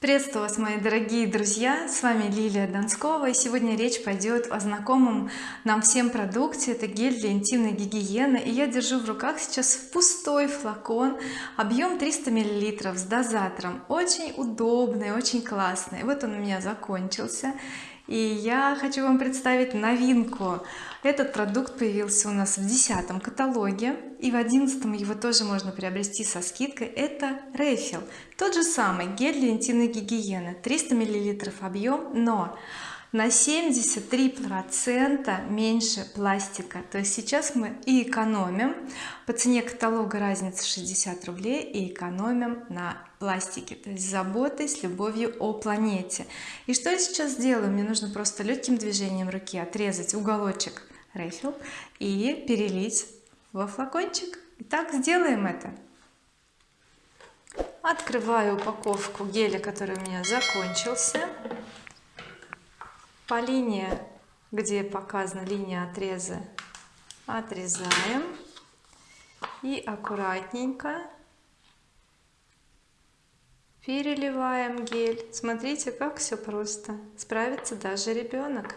приветствую вас мои дорогие друзья. С вами Лилия Донскова и сегодня речь пойдет о знакомом нам всем продукте. Это гель для интимной гигиены. И я держу в руках сейчас пустой флакон объем 300 миллилитров с дозатором. Очень удобный очень классный. Вот он у меня закончился и я хочу вам представить новинку. Этот продукт появился у нас в десятом каталоге и в одиннадцатом его тоже можно приобрести со скидкой. Это рефил. Тот же самый гель для интимной гигиены. 300 миллилитров объем но на 73 процента меньше пластика. То есть сейчас мы и экономим. По цене каталога разница 60 рублей и экономим на пластике то есть заботой с любовью о планете. И что я сейчас делаю? Мне нужно просто легким движением руки отрезать уголочек рефил и перелить во флакончик. Итак, сделаем это. Открываю упаковку геля который у меня закончился по линии где показана линия отреза отрезаем. И аккуратненько переливаем гель. Смотрите как все просто. Справится даже ребенок